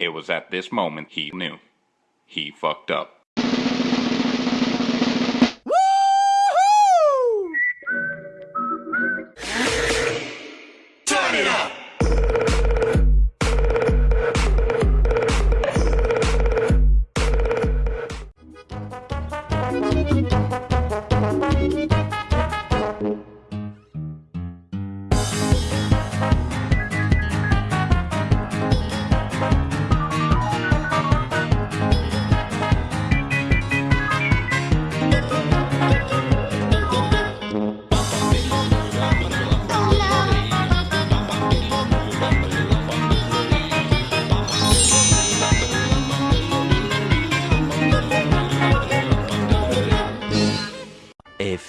It was at this moment he knew. He fucked up. Turn it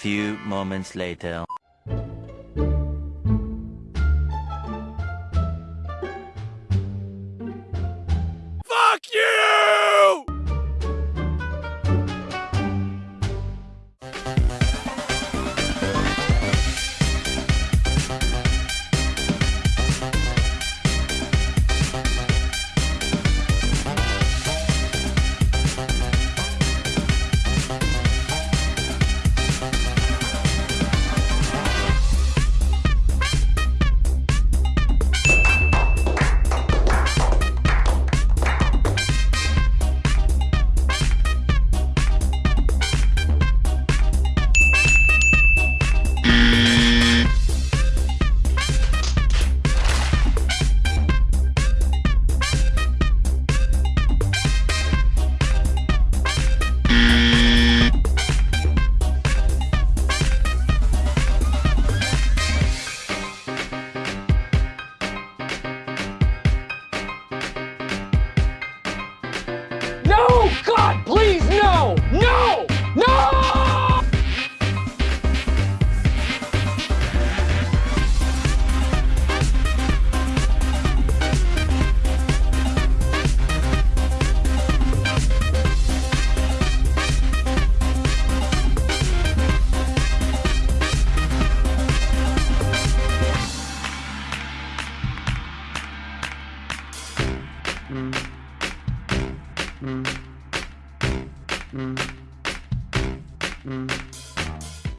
few moments later. God, please, no! No! No! Mm-hmm. Mm-hmm.